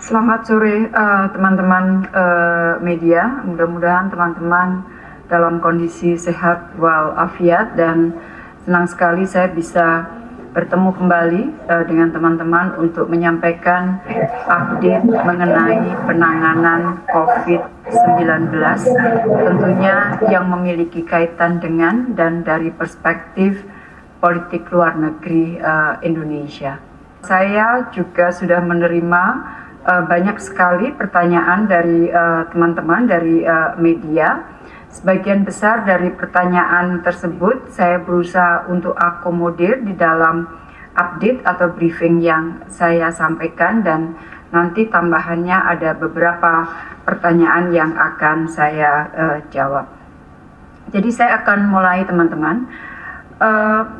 Selamat sore eh, teman-teman uh, media. Mudah-mudahan teman-teman dalam kondisi sehat walafiat dan senang sekali saya bisa bertemu kembali uh, dengan teman-teman untuk menyampaikan update mengenai penanganan COVID-19 tentunya yang memiliki kaitan dengan dan dari perspektif politik luar negeri uh, Indonesia. Saya juga sudah menerima uh, banyak sekali pertanyaan dari eh, teman-teman uh, dari uh, media. Sebagian besar dari pertanyaan tersebut saya berusaha untuk akomodir di dalam update atau briefing yang saya sampaikan dan nanti tambahannya ada beberapa pertanyaan yang akan saya uh, jawab. Jadi saya akan mulai teman-teman.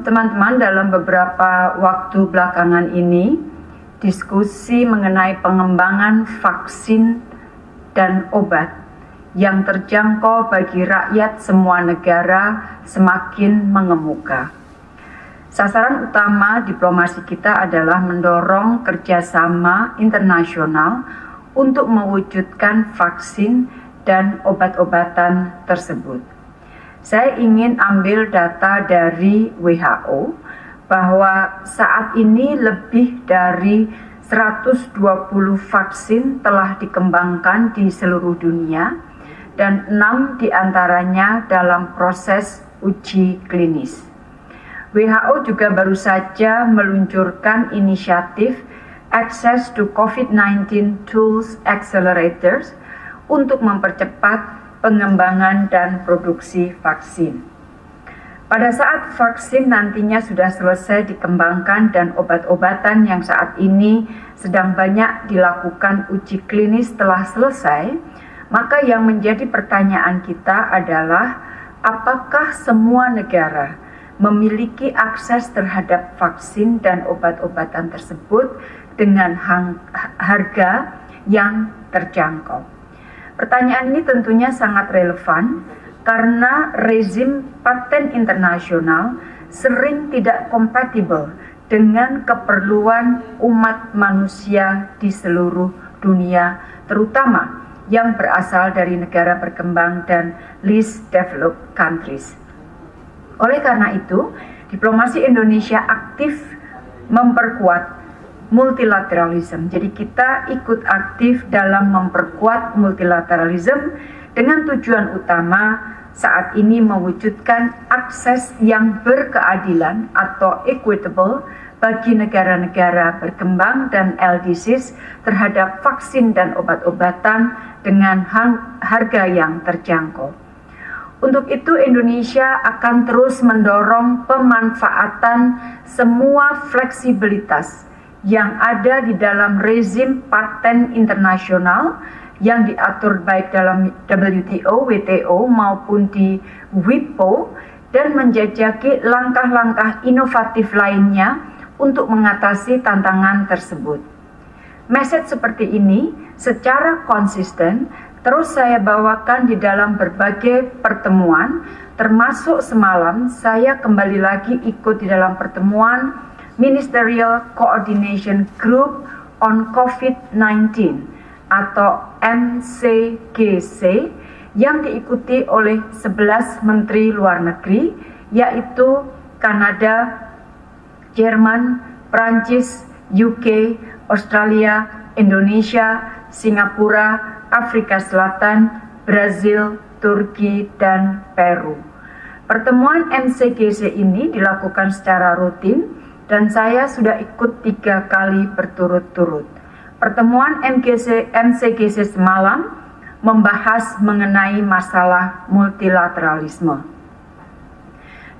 Teman-teman uh, dalam beberapa waktu belakangan ini diskusi mengenai pengembangan vaksin dan obat yang terjangkau bagi rakyat semua negara semakin mengemuka. Sasaran utama diplomasi kita adalah mendorong kerjasama internasional untuk mewujudkan vaksin dan obat-obatan tersebut. Saya ingin ambil data dari WHO bahwa saat ini lebih dari 120 vaksin telah dikembangkan di seluruh dunia dan enam di antaranya dalam proses uji klinis. WHO juga baru saja meluncurkan inisiatif Access to COVID-19 Tools Accelerators untuk mempercepat pengembangan dan produksi vaksin. Pada saat vaksin nantinya sudah selesai dikembangkan dan obat-obatan yang saat ini sedang banyak dilakukan uji klinis telah selesai, maka yang menjadi pertanyaan kita adalah apakah semua negara memiliki akses terhadap vaksin dan obat-obatan tersebut dengan harga yang terjangkau. Pertanyaan ini tentunya sangat relevan karena rezim paten internasional sering tidak kompatibel dengan keperluan umat manusia di seluruh dunia, terutama yang berasal dari negara berkembang dan least developed countries. Oleh karena itu, diplomasi Indonesia aktif memperkuat multilateralisme. Jadi kita ikut aktif dalam memperkuat multilateralisme dengan tujuan utama saat ini mewujudkan akses yang berkeadilan atau equitable bagi negara-negara berkembang dan LDCs terhadap vaksin dan obat-obatan dengan harga yang terjangkau. Untuk itu Indonesia akan terus mendorong pemanfaatan semua fleksibilitas yang ada di dalam rezim paten internasional yang diatur baik dalam WTO, WTO maupun di WIPO dan menjajaki langkah-langkah inovatif lainnya untuk mengatasi tantangan tersebut. Message seperti ini secara konsisten terus saya bawakan di dalam berbagai pertemuan, termasuk semalam saya kembali lagi ikut di dalam pertemuan Ministerial Coordination Group on COVID-19 atau MCGC yang diikuti oleh 11 menteri luar negeri yaitu Kanada, Jerman, Prancis, UK, Australia, Indonesia, Singapura, Afrika Selatan, Brazil, Turki, dan Peru. Pertemuan MCGC ini dilakukan secara rutin dan saya sudah ikut tiga kali berturut-turut. Pertemuan MGC, MCGC semalam membahas mengenai masalah multilateralisme.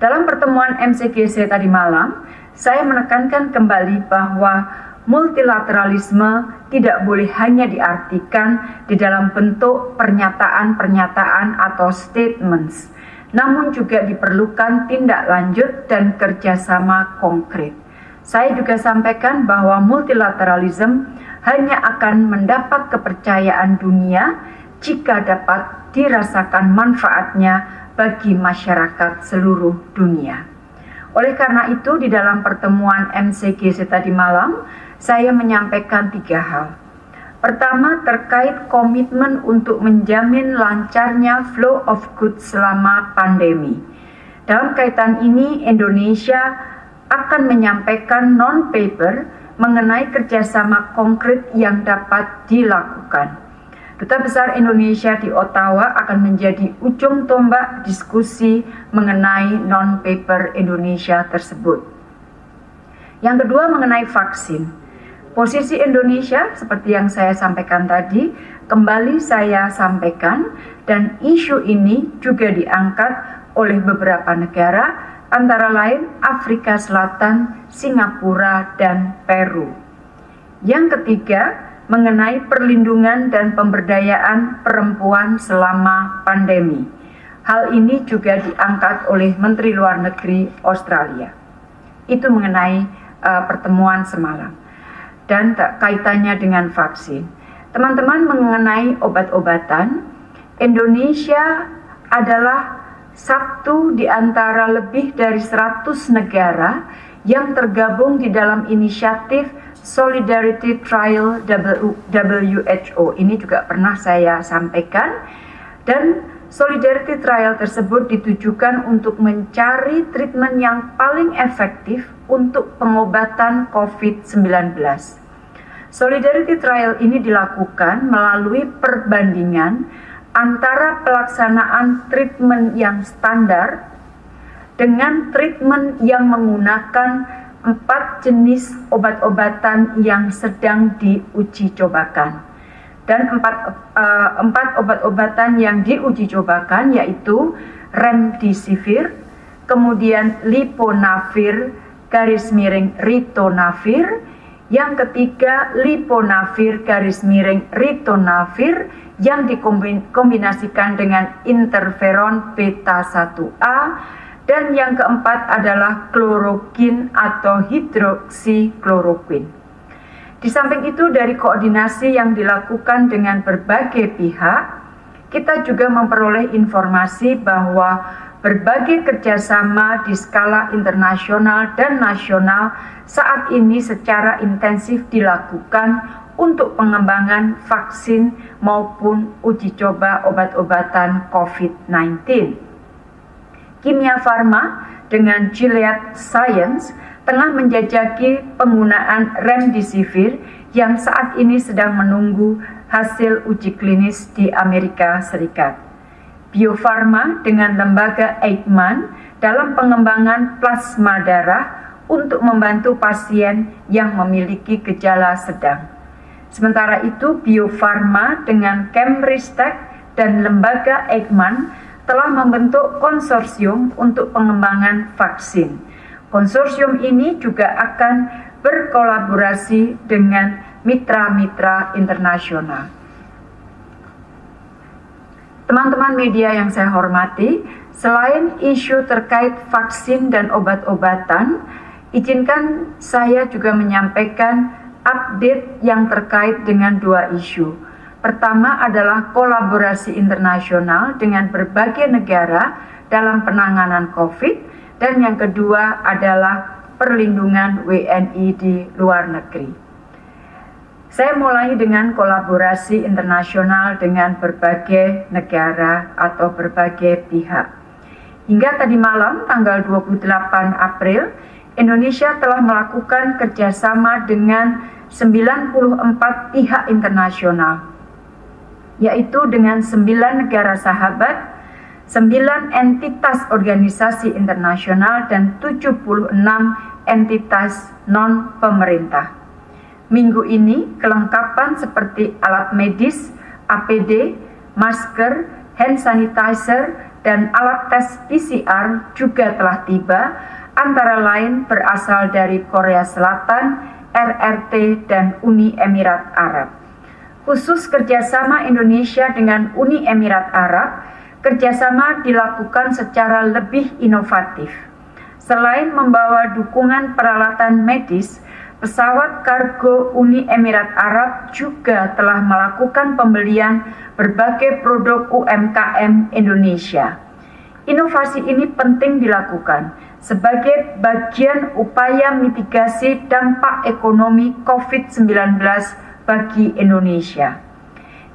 Dalam pertemuan MCGC tadi malam, saya menekankan kembali bahwa multilateralisme tidak boleh hanya diartikan di dalam bentuk pernyataan-pernyataan atau statements, namun juga diperlukan tindak lanjut dan kerjasama konkret. Saya juga sampaikan bahwa multilateralisme hanya akan mendapat kepercayaan dunia jika dapat dirasakan manfaatnya bagi masyarakat seluruh dunia. Oleh karena itu, di dalam pertemuan MCGC tadi malam, saya menyampaikan tiga hal. Pertama, terkait komitmen untuk menjamin lancarnya flow of goods selama pandemi. Dalam kaitan ini, Indonesia akan menyampaikan non-paper mengenai kerjasama konkret yang dapat dilakukan. Duta Besar Indonesia di Ottawa akan menjadi ujung tombak diskusi mengenai non-paper Indonesia tersebut. Yang kedua mengenai vaksin. Posisi Indonesia seperti yang saya sampaikan tadi, kembali saya sampaikan dan isu ini juga diangkat oleh beberapa negara antara lain Afrika Selatan, Singapura, dan Peru. Yang ketiga, mengenai perlindungan dan pemberdayaan perempuan selama pandemi. Hal ini juga diangkat oleh Menteri Luar Negeri Australia. Itu mengenai uh, pertemuan semalam dan kaitannya dengan vaksin. Teman-teman mengenai obat-obatan, Indonesia adalah satu di antara lebih dari 100 negara yang tergabung di dalam inisiatif Solidarity Trial WHO ini juga pernah saya sampaikan dan Solidarity Trial tersebut ditujukan untuk mencari treatment yang paling efektif untuk pengobatan COVID-19. Solidarity Trial ini dilakukan melalui perbandingan antara pelaksanaan treatment yang standar dengan treatment yang menggunakan empat jenis obat-obatan yang sedang diuji cobakan. Dan empat, uh, empat obat-obatan yang diuji cobakan yaitu remdesivir, kemudian liponavir, garis miring ritonavir, yang ketiga liponavir garis miring ritonavir yang dikombinasikan dengan interferon beta 1A dan yang keempat adalah klorokin atau hidroksikloroquin. Di samping itu dari koordinasi yang dilakukan dengan berbagai pihak, kita juga memperoleh informasi bahwa berbagai kerjasama di skala internasional dan nasional saat ini secara intensif dilakukan untuk pengembangan vaksin maupun uji coba obat-obatan COVID-19. Kimia Farma dengan Gilead Science tengah menjajaki penggunaan remdesivir yang saat ini sedang menunggu hasil uji klinis di Amerika Serikat. Bio Farma dengan lembaga Eijkman dalam pengembangan plasma darah untuk membantu pasien yang memiliki gejala sedang. Sementara itu, Bio Farma dengan Cambristek dan lembaga Eijkman telah membentuk konsorsium untuk pengembangan vaksin. Konsorsium ini juga akan berkolaborasi dengan mitra-mitra internasional. Teman-teman media yang saya hormati, selain isu terkait vaksin dan obat-obatan, izinkan saya juga menyampaikan update yang terkait dengan dua isu Pertama adalah kolaborasi internasional dengan berbagai negara dalam penanganan COVID dan yang kedua adalah perlindungan WNI di luar negeri. Saya mulai dengan kolaborasi internasional dengan berbagai negara atau berbagai pihak. Hingga tadi malam tanggal 28 April, Indonesia telah melakukan kerjasama dengan 94 pihak internasional yaitu dengan sembilan negara sahabat, sembilan entitas organisasi internasional, dan 76 entitas non-pemerintah. Minggu ini, kelengkapan seperti alat medis, APD, masker, hand sanitizer, dan alat tes PCR juga telah tiba, antara lain berasal dari Korea Selatan, RRT, dan Uni Emirat Arab khusus kerjasama Indonesia dengan Uni Emirat Arab, kerjasama dilakukan secara lebih inovatif. Selain membawa dukungan peralatan medis, pesawat kargo Uni Emirat Arab juga telah melakukan pembelian berbagai produk UMKM Indonesia. Inovasi ini penting dilakukan sebagai bagian upaya mitigasi dampak ekonomi COVID-19 bagi Indonesia.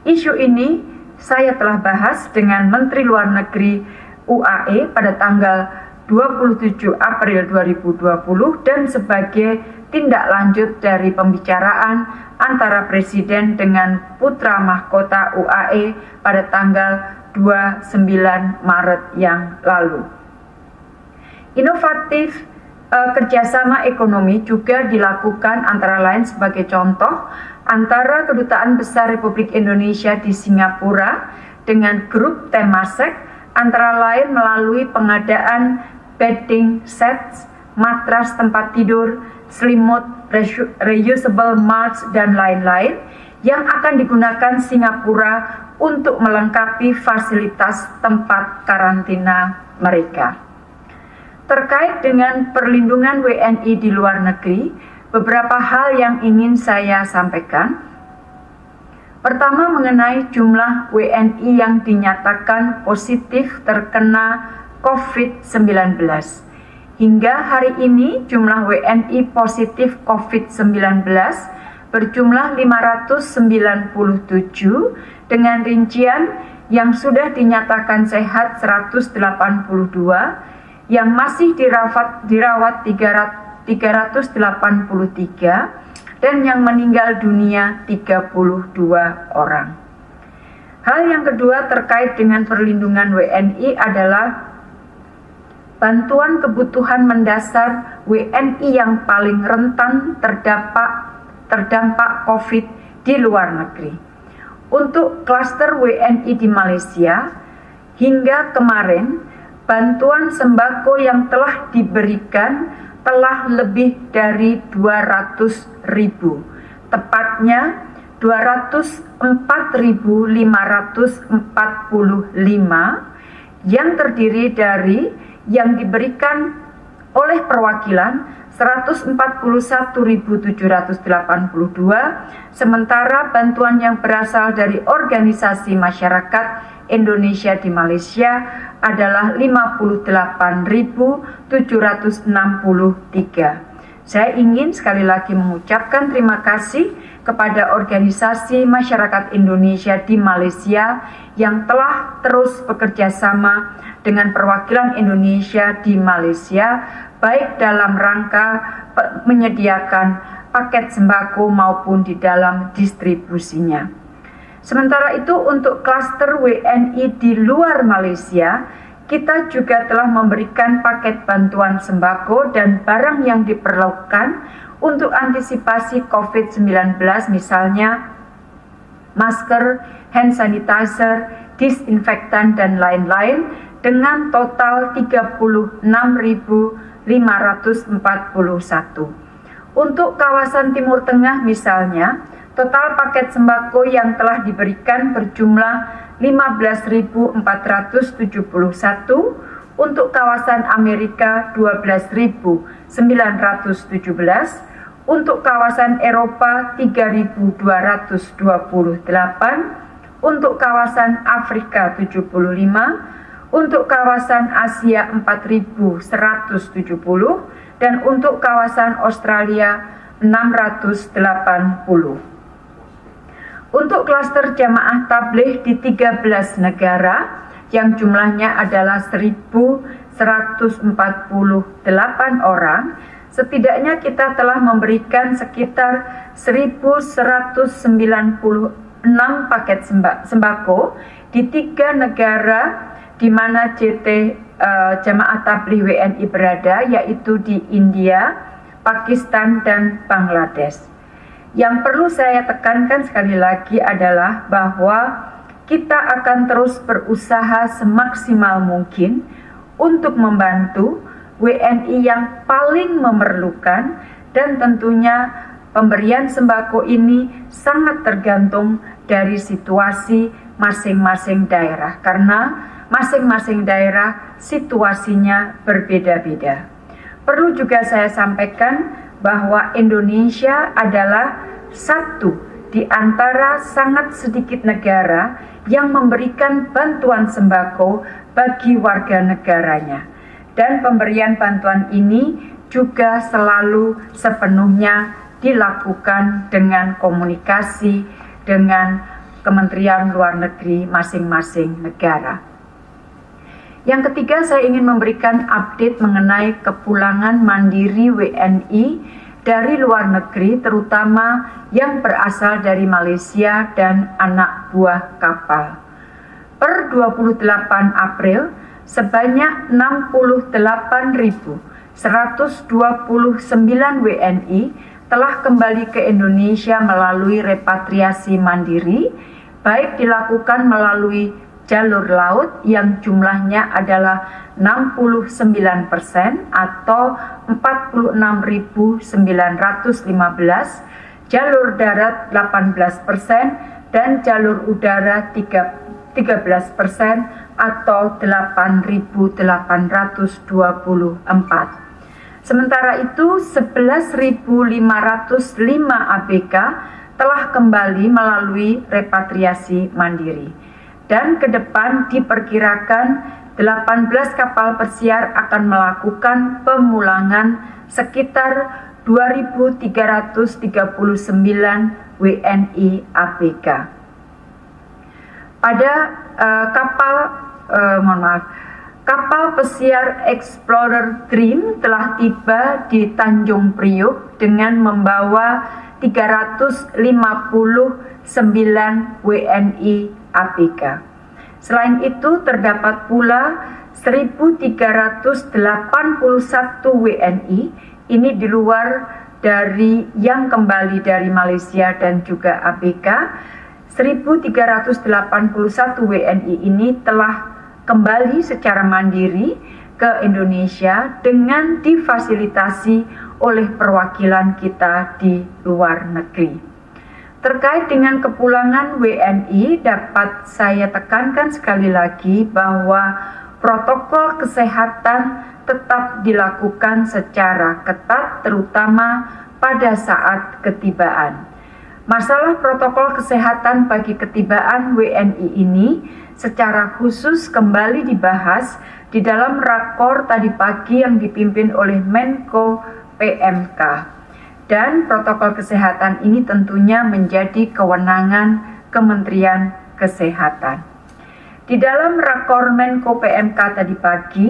Isu ini saya telah bahas dengan Menteri Luar Negeri UAE pada tanggal 27 April 2020 dan sebagai tindak lanjut dari pembicaraan antara Presiden dengan putra mahkota UAE pada tanggal 29 Maret yang lalu. Inovatif eh, kerjasama ekonomi juga dilakukan antara lain sebagai contoh antara Kedutaan Besar Republik Indonesia di Singapura dengan grup Temasek antara lain melalui pengadaan bedding sets, matras tempat tidur, selimut, reusable mulch, dan lain-lain yang akan digunakan Singapura untuk melengkapi fasilitas tempat karantina mereka. Terkait dengan perlindungan WNI di luar negeri, beberapa hal yang ingin saya sampaikan. Pertama mengenai jumlah WNI yang dinyatakan positif terkena COVID-19. Hingga hari ini jumlah WNI positif COVID-19 berjumlah 597 dengan rincian yang sudah dinyatakan sehat 182, yang masih dirawat, dirawat 383 dan yang meninggal dunia 32 orang. Hal yang kedua terkait dengan perlindungan WNI adalah bantuan kebutuhan mendasar WNI yang paling rentan terdampak terdampak COVID di luar negeri. Untuk klaster WNI di Malaysia, hingga kemarin bantuan sembako yang telah diberikan telah lebih dari 200 ribu, tepatnya 204.545 yang terdiri dari yang diberikan oleh perwakilan 141.782 sementara bantuan yang berasal dari organisasi masyarakat Indonesia di Malaysia adalah 58.763. Saya ingin sekali lagi mengucapkan terima kasih kepada organisasi masyarakat Indonesia di Malaysia yang telah terus bekerja sama dengan perwakilan Indonesia di Malaysia baik dalam rangka menyediakan paket sembako maupun di dalam distribusinya. Sementara itu untuk klaster WNI di luar Malaysia, kita juga telah memberikan paket bantuan sembako dan barang yang diperlukan untuk antisipasi COVID-19 misalnya masker, hand sanitizer, disinfektan dan lain-lain dengan total 36.000 541. Untuk kawasan Timur Tengah misalnya, total paket sembako yang telah diberikan berjumlah 15.471, untuk kawasan Amerika 12.917, untuk kawasan Eropa 3.228, untuk kawasan Afrika 75, untuk kawasan Asia 4170 dan untuk kawasan Australia 680. Untuk klaster jamaah tabligh di 13 negara yang jumlahnya adalah 1148 orang, setidaknya kita telah memberikan sekitar 1196 paket sembako di tiga negara di mana JT uh, eh, Jamaah Tabligh WNI berada yaitu di India, Pakistan dan Bangladesh. Yang perlu saya tekankan sekali lagi adalah bahwa kita akan terus berusaha semaksimal mungkin untuk membantu WNI yang paling memerlukan dan tentunya pemberian sembako ini sangat tergantung dari situasi masing-masing daerah karena masing-masing daerah situasinya berbeda-beda. Perlu juga saya sampaikan bahwa Indonesia adalah satu di antara sangat sedikit negara yang memberikan bantuan sembako bagi warga negaranya. Dan pemberian bantuan ini juga selalu sepenuhnya dilakukan dengan komunikasi dengan Kementerian Luar Negeri masing-masing negara. Yang ketiga, saya ingin memberikan update mengenai kepulangan mandiri WNI dari luar negeri, terutama yang berasal dari Malaysia dan anak buah kapal. Per 28 April, sebanyak 68.129 WNI telah kembali ke Indonesia melalui repatriasi mandiri, baik dilakukan melalui jalur laut yang jumlahnya adalah 69% atau 46.915, jalur darat 18% dan jalur udara 13% atau 8.824. Sementara itu 11.505 ABK telah kembali melalui repatriasi mandiri. Dan ke depan diperkirakan 18 kapal pesiar akan melakukan pemulangan sekitar 2.339 WNI ABK. Pada uh, kapal, uh, mohon maaf, kapal pesiar Explorer Dream telah tiba di Tanjung Priuk dengan membawa 359 WNI ABK. Selain itu terdapat pula 1381 WNI ini di luar dari yang kembali dari Malaysia dan juga ABK. 1381 WNI ini telah kembali secara mandiri ke Indonesia dengan difasilitasi oleh perwakilan kita di luar negeri. Terkait dengan kepulangan WNI, dapat saya tekankan sekali lagi bahwa protokol kesehatan tetap dilakukan secara ketat, terutama pada saat ketibaan. Masalah protokol kesehatan bagi ketibaan WNI ini secara khusus kembali dibahas di dalam rakor tadi pagi yang dipimpin oleh Menko PMK. Dan protokol kesehatan ini tentunya menjadi kewenangan Kementerian Kesehatan. Di dalam rakor Menko PMK tadi pagi,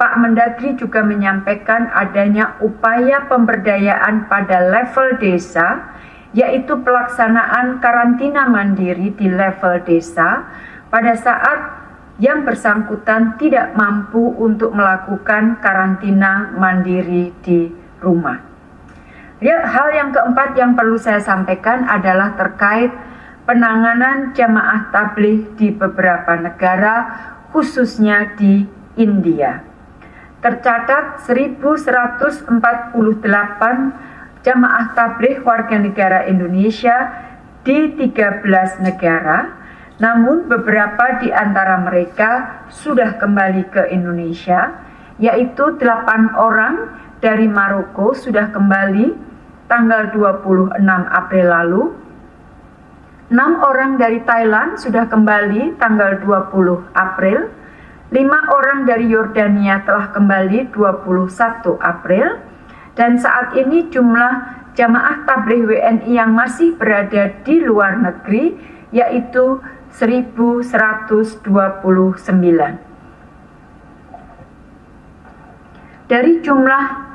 Pak Mendagri juga menyampaikan adanya upaya pemberdayaan pada level desa yaitu pelaksanaan karantina mandiri di level desa pada saat yang bersangkutan tidak mampu untuk melakukan karantina mandiri di rumah. Ya, hal yang keempat yang perlu saya sampaikan adalah terkait penanganan jamaah tabligh di beberapa negara, khususnya di India. Tercatat 1148 jamaah tabligh warga negara Indonesia di 13 negara, namun beberapa di antara mereka sudah kembali ke Indonesia, yaitu 8 orang dari Maroko sudah kembali tanggal 26 April lalu, 6 orang dari Thailand sudah kembali tanggal 20 April, 5 orang dari Yordania telah kembali 21 April, dan saat ini jumlah jamaah tabligh WNI yang masih berada di luar negeri yaitu 1129. Dari jumlah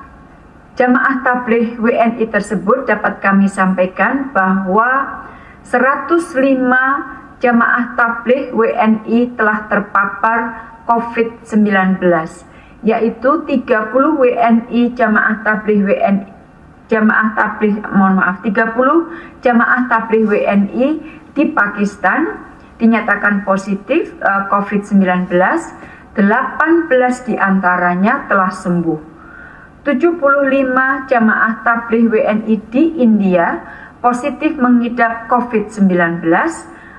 jamaah tabligh WNI tersebut dapat kami sampaikan bahwa 105 jamaah tabligh WNI telah terpapar COVID-19 yaitu 30 WNI jamaah tabligh WNI jamaah tabligh mohon maaf 30 jamaah tabligh WNI di Pakistan dinyatakan positif uh, eh, COVID-19 18 di antaranya telah sembuh 75 jamaah tabligh WNI di India positif mengidap COVID-19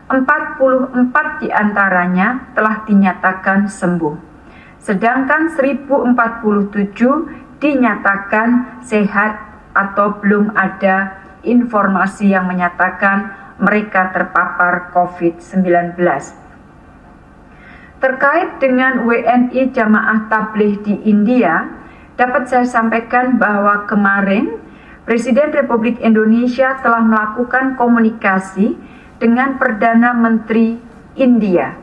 44 di antaranya telah dinyatakan sembuh sedangkan 1047 dinyatakan sehat atau belum ada informasi yang menyatakan mereka terpapar COVID-19. Terkait dengan WNI jamaah tabligh di India, dapat saya sampaikan bahwa kemarin Presiden Republik Indonesia telah melakukan komunikasi dengan Perdana Menteri India.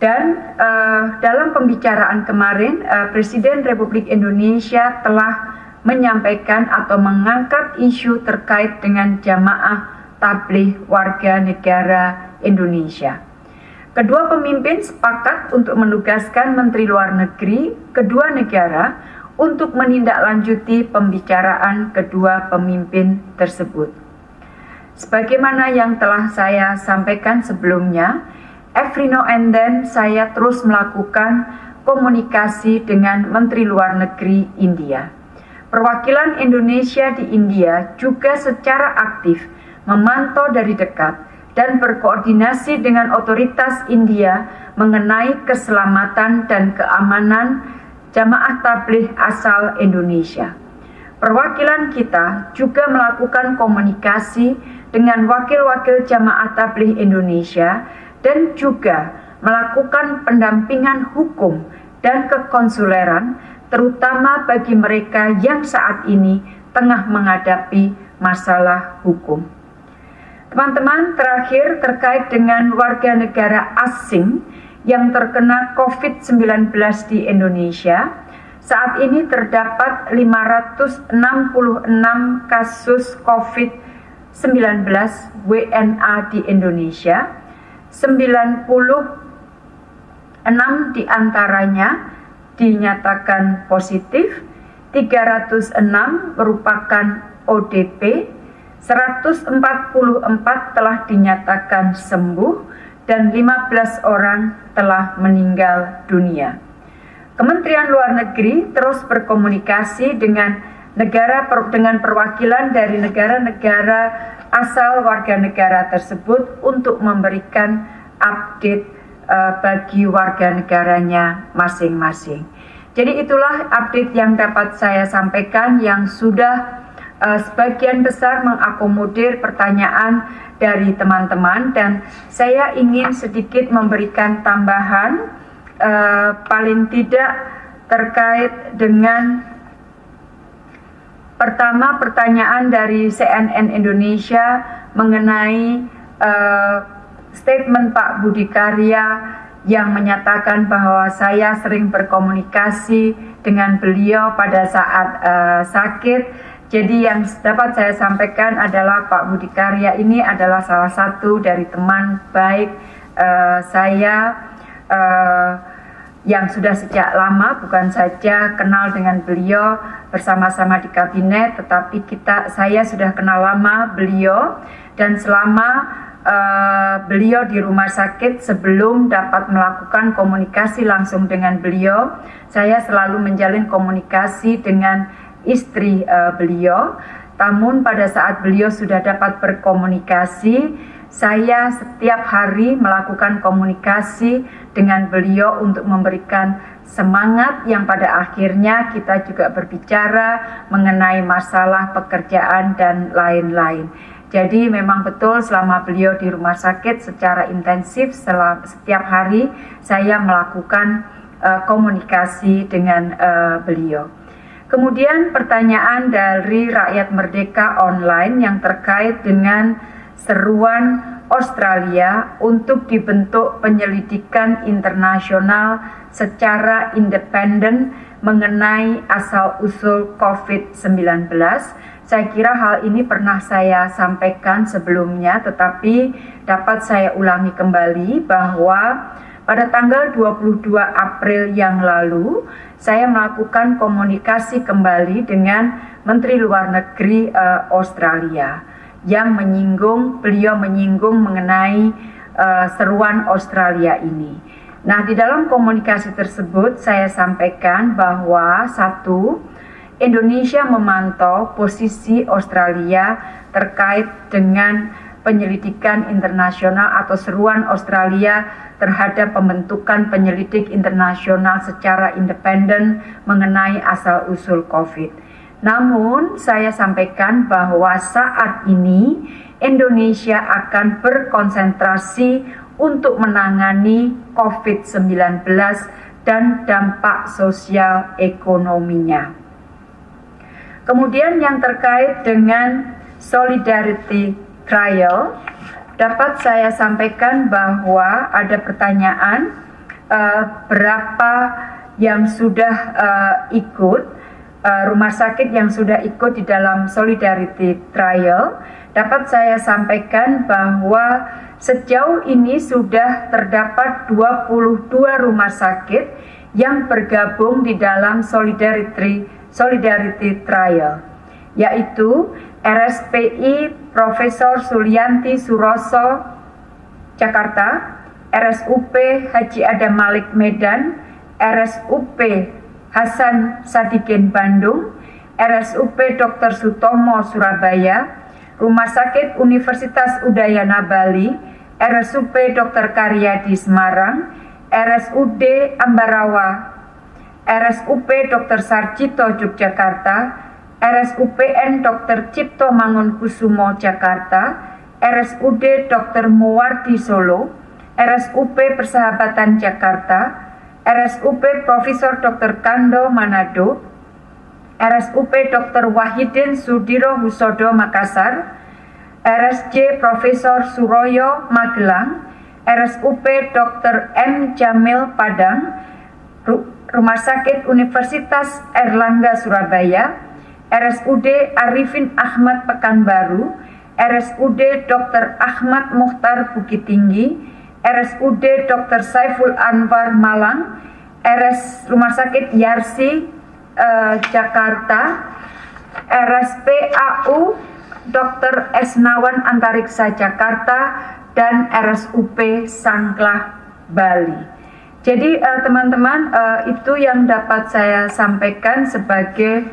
Dan uh, dalam pembicaraan kemarin, uh, Presiden Republik Indonesia telah menyampaikan atau mengangkat isu terkait dengan jamaah tabligh warga negara Indonesia. Kedua pemimpin sepakat untuk menugaskan Menteri Luar Negeri kedua negara untuk menindaklanjuti pembicaraan kedua pemimpin tersebut. Sebagaimana yang telah saya sampaikan sebelumnya, every now and then saya terus melakukan komunikasi dengan Menteri Luar Negeri India. Perwakilan Indonesia di India juga secara aktif memantau dari dekat dan berkoordinasi dengan otoritas India mengenai keselamatan dan keamanan jamaah tabligh asal Indonesia. Perwakilan kita juga melakukan komunikasi dengan wakil-wakil jamaah tabligh Indonesia dan juga melakukan pendampingan hukum dan kekonsuleran terutama bagi mereka yang saat ini tengah menghadapi masalah hukum. Teman-teman, terakhir terkait dengan warga negara asing yang terkena COVID-19 di Indonesia, saat ini terdapat 566 kasus COVID-19 WNA di Indonesia, 96 di antaranya dinyatakan positif, 306 merupakan ODP, 144 telah dinyatakan sembuh, dan 15 orang telah meninggal dunia. Kementerian Luar Negeri terus berkomunikasi dengan negara dengan perwakilan dari negara-negara asal warga negara tersebut untuk memberikan update uh, bagi warga negaranya masing-masing. Jadi itulah update yang dapat saya sampaikan yang sudah uh, sebagian besar mengakomodir pertanyaan dari teman-teman dan saya ingin sedikit memberikan tambahan uh, paling tidak terkait dengan pertama pertanyaan dari CNN Indonesia mengenai uh, statement Pak Budi Karya yang menyatakan bahwa saya sering berkomunikasi dengan beliau pada saat uh, sakit jadi yang dapat saya sampaikan adalah Pak Budi Karya ini adalah salah satu dari teman baik uh, saya uh, yang sudah sejak lama bukan saja kenal dengan beliau bersama-sama di kabinet tetapi kita saya sudah kenal lama beliau. Dan selama uh, beliau di rumah sakit sebelum dapat melakukan komunikasi langsung dengan beliau saya selalu menjalin komunikasi dengan istri uh, beliau. Namun pada saat beliau sudah dapat berkomunikasi, saya setiap hari melakukan komunikasi dengan beliau untuk memberikan semangat yang pada akhirnya kita juga berbicara mengenai masalah pekerjaan dan lain-lain. Jadi memang betul selama beliau di rumah sakit secara intensif setiap hari saya melakukan uh, komunikasi dengan uh, beliau. Kemudian pertanyaan dari rakyat merdeka online yang terkait dengan seruan Australia untuk dibentuk penyelidikan internasional secara independen mengenai asal-usul COVID-19. Saya kira hal ini pernah saya sampaikan sebelumnya, tetapi dapat saya ulangi kembali bahwa pada tanggal 22 April yang lalu, saya melakukan komunikasi kembali dengan Menteri Luar Negeri uh, Australia yang menyinggung, beliau menyinggung mengenai uh, seruan Australia ini. Nah, di dalam komunikasi tersebut saya sampaikan bahwa satu, Indonesia memantau posisi Australia terkait dengan penyelidikan internasional atau seruan Australia terhadap pembentukan penyelidik internasional secara independen mengenai asal-usul COVID. Namun, saya sampaikan bahwa saat ini Indonesia akan berkonsentrasi untuk menangani COVID-19 dan dampak sosial ekonominya. Kemudian yang terkait dengan solidarity trial, dapat saya sampaikan bahwa ada pertanyaan uh, berapa yang sudah uh, ikut uh, rumah sakit yang sudah ikut di dalam solidarity trial. Dapat saya sampaikan bahwa sejauh ini sudah terdapat 22 rumah sakit yang bergabung di dalam solidarity Solidarity Trial, yaitu RSPI Profesor Sulianti Suroso Jakarta, RSUP Haji Adam Malik Medan, RSUP Hasan Sadikin Bandung, RSUP Dr. Sutomo Surabaya, Rumah Sakit Universitas Udayana Bali, RSUP Dr. Karyadi Semarang, RSUD Ambarawa RSUP Dr. Sarjito Yogyakarta, RSUPN Dr. Cipto Mangunkusumo Jakarta, RSUD Dr. Muwardi Solo, RSUP Persahabatan Jakarta, RSUP Profesor Dr. Kando Manado, RSUP Dr. Wahidin Sudiro Husodo Makassar, RSJ Profesor Suroyo Magelang, RSUP Dr. M. Jamil Padang, Rumah Sakit Universitas Erlangga Surabaya, RSUD Arifin Ahmad Pekanbaru, RSUD Dr. Ahmad Muhtar Bukit Tinggi, RSUD Dr. Saiful Anwar Malang, RS Rumah Sakit Yarsi eh, Jakarta, RSPAU Dr. Esnawan Antariksa Jakarta, dan RSUP Sangklah Bali. Jadi eh, teman-teman uh, uh, itu yang dapat saya sampaikan sebagai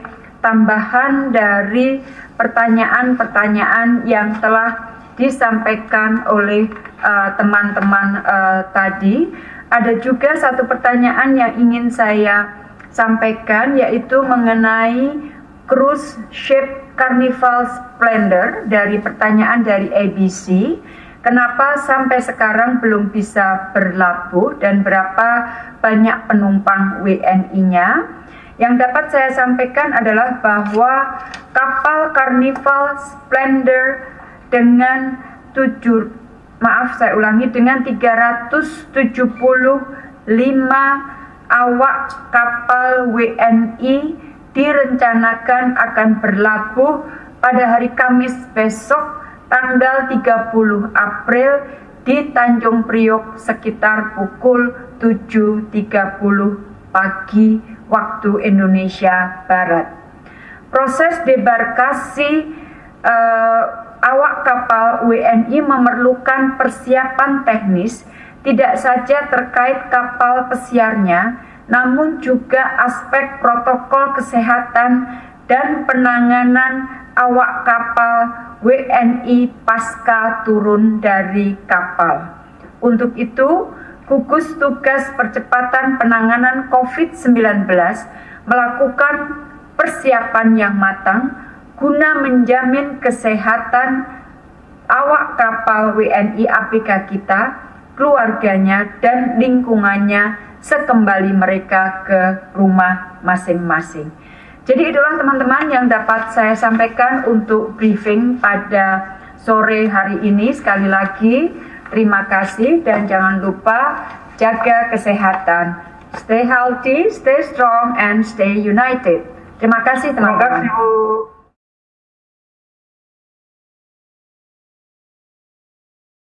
tambahan dari pertanyaan-pertanyaan yang telah disampaikan oleh teman-teman uh, uh, tadi. Ada juga satu pertanyaan yang ingin saya sampaikan yaitu mengenai cruise ship Carnival Splendor dari pertanyaan dari ABC. Kenapa sampai sekarang belum bisa berlabuh dan berapa banyak penumpang WNI-nya? Yang dapat saya sampaikan adalah bahwa kapal Carnival Splendor dengan 7 maaf saya ulangi dengan 375 awak kapal WNI direncanakan akan berlabuh pada hari Kamis besok tanggal 30 April di Tanjung Priok sekitar pukul 7.30 pagi waktu Indonesia Barat. Proses debarkasi uh, awak kapal WNI memerlukan persiapan teknis tidak saja terkait kapal pesiarnya, namun juga aspek protokol kesehatan dan penanganan awak kapal WNI pasca turun dari kapal. Untuk itu, gugus tugas percepatan penanganan COVID-19 melakukan persiapan yang matang guna menjamin kesehatan awak kapal WNI APK kita, keluarganya, dan lingkungannya sekembali mereka ke rumah masing-masing. Jadi itulah teman-teman yang dapat saya sampaikan untuk briefing pada sore hari ini. Sekali lagi terima kasih dan jangan lupa jaga kesehatan. Stay healthy, stay strong, and stay united. Terima kasih teman-teman. Terima kasih Bu.